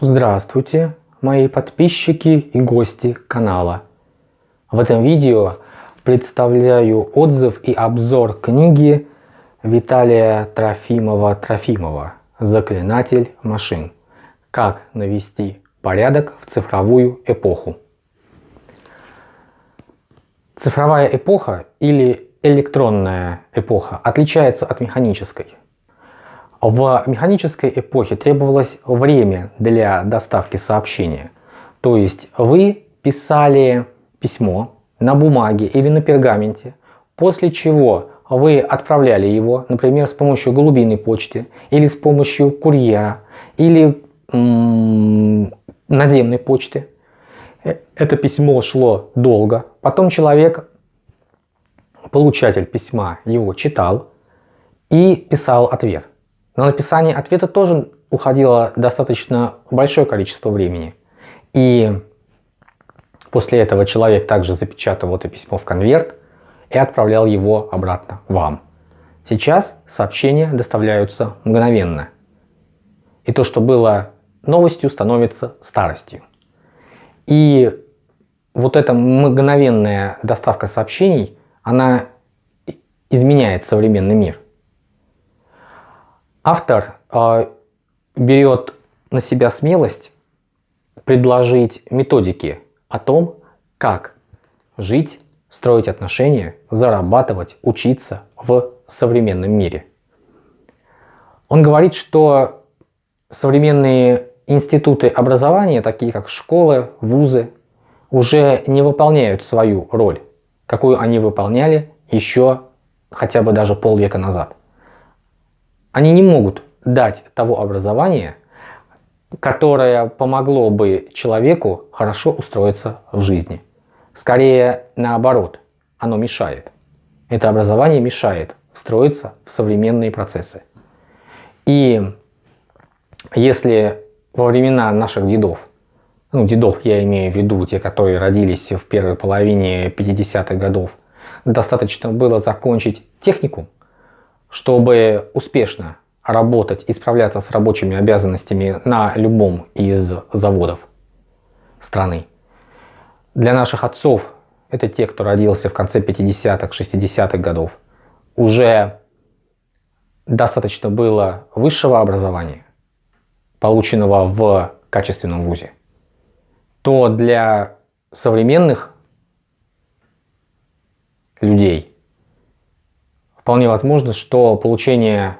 Здравствуйте, мои подписчики и гости канала. В этом видео представляю отзыв и обзор книги Виталия Трофимова-Трофимова «Заклинатель машин. Как навести порядок в цифровую эпоху». Цифровая эпоха или электронная эпоха отличается от механической. В механической эпохе требовалось время для доставки сообщения. То есть вы писали письмо на бумаге или на пергаменте, после чего вы отправляли его, например, с помощью голубиной почты или с помощью курьера или наземной почты. Э, это письмо шло долго. Потом человек, получатель письма, его читал и писал ответ. На написание ответа тоже уходило достаточно большое количество времени. И после этого человек также запечатывал это письмо в конверт и отправлял его обратно вам. Сейчас сообщения доставляются мгновенно. И то, что было новостью, становится старостью. И вот эта мгновенная доставка сообщений, она изменяет современный мир. Автор э, берет на себя смелость предложить методики о том, как жить, строить отношения, зарабатывать, учиться в современном мире. Он говорит, что современные институты образования, такие как школы, вузы, уже не выполняют свою роль, какую они выполняли еще хотя бы даже полвека назад. Они не могут дать того образования, которое помогло бы человеку хорошо устроиться в жизни. Скорее наоборот, оно мешает. Это образование мешает встроиться в современные процессы. И если во времена наших дедов, ну дедов я имею в виду те, которые родились в первой половине 50-х годов, достаточно было закончить техникум, чтобы успешно работать и справляться с рабочими обязанностями на любом из заводов страны. Для наших отцов, это те, кто родился в конце 50-х, 60-х годов, уже достаточно было высшего образования, полученного в качественном вузе, то для современных людей Вполне возможно, что получение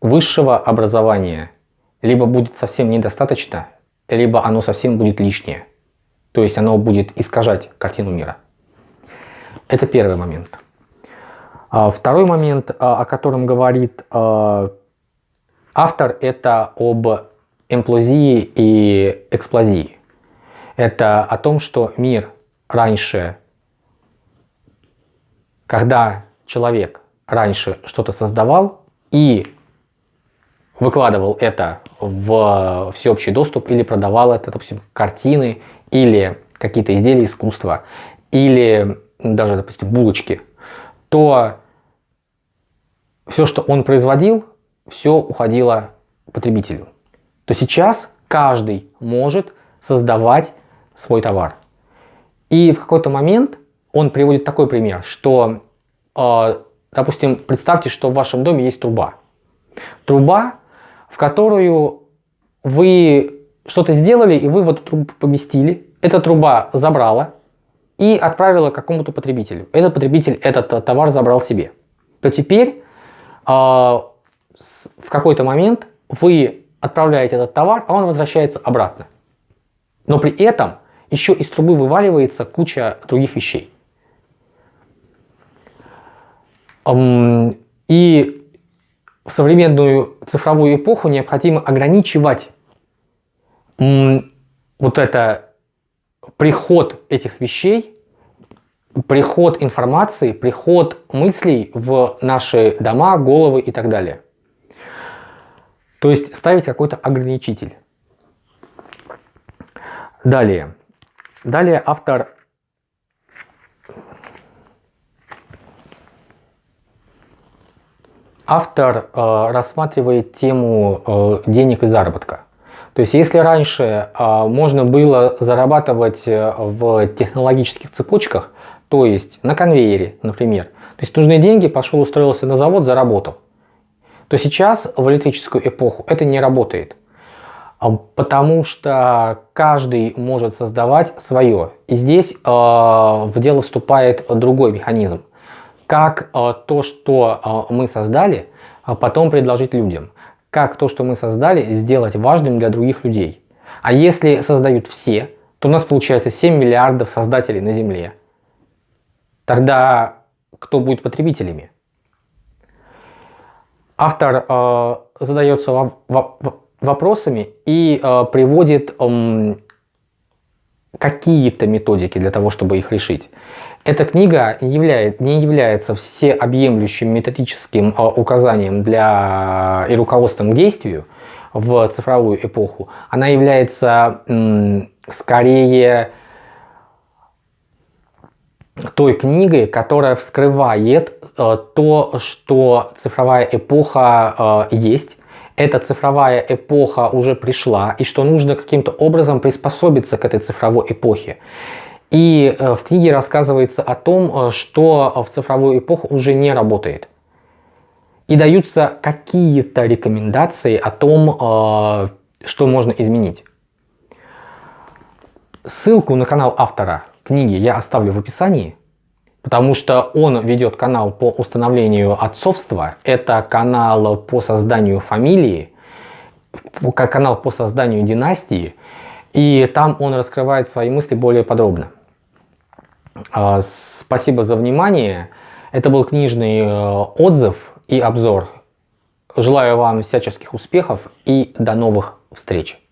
высшего образования либо будет совсем недостаточно, либо оно совсем будет лишнее. То есть оно будет искажать картину мира. Это первый момент. А второй момент, а, о котором говорит а, автор, это об эмплозии и эксплозии. Это о том, что мир раньше, когда человек раньше что-то создавал и выкладывал это в всеобщий доступ или продавал это, допустим, картины или какие-то изделия искусства или даже, допустим, булочки, то все, что он производил, все уходило потребителю. То сейчас каждый может создавать свой товар. И в какой-то момент он приводит такой пример, что допустим, представьте, что в вашем доме есть труба. Труба, в которую вы что-то сделали, и вы в эту трубу поместили. Эта труба забрала и отправила какому-то потребителю. Этот потребитель этот товар забрал себе. То теперь э, в какой-то момент вы отправляете этот товар, а он возвращается обратно. Но при этом еще из трубы вываливается куча других вещей. И в современную цифровую эпоху необходимо ограничивать вот это приход этих вещей, приход информации, приход мыслей в наши дома, головы и так далее. То есть ставить какой-то ограничитель. Далее. Далее автор Автор э, рассматривает тему э, денег и заработка. То есть если раньше а, можно было зарабатывать э, в технологических цепочках, то есть на конвейере, например, то есть нужные деньги, пошел устроился на завод, заработал, то сейчас в электрическую эпоху это не работает. А, потому что каждый может создавать свое. И здесь э, в дело вступает другой механизм. Как э, то, что э, мы создали, потом предложить людям как то, что мы создали, сделать важным для других людей. А если создают все, то у нас получается 7 миллиардов создателей на Земле. Тогда кто будет потребителями? Автор э, задается во во вопросами и э, приводит э, какие-то методики для того, чтобы их решить. Эта книга не является всеобъемлющим методическим а, указанием для и руководством к действию в цифровую эпоху. Она является скорее той книгой, которая вскрывает э, то, что цифровая эпоха есть, эта цифровая эпоха уже пришла, и что нужно каким-то образом приспособиться к этой цифровой эпохе. И э, в книге рассказывается о том, э, что в цифровую эпоху уже не работает. И даются какие-то рекомендации о том, э, что можно изменить. Ссылку на канал автора книги я оставлю в описании, потому что он ведет канал по установлению отцовства. Это канал по созданию фамилии, канал по созданию династии. И там он раскрывает свои мысли более подробно. А, спасибо за внимание. Это был книжный э, отзыв и обзор. Желаю вам всяческих успехов и до новых встреч.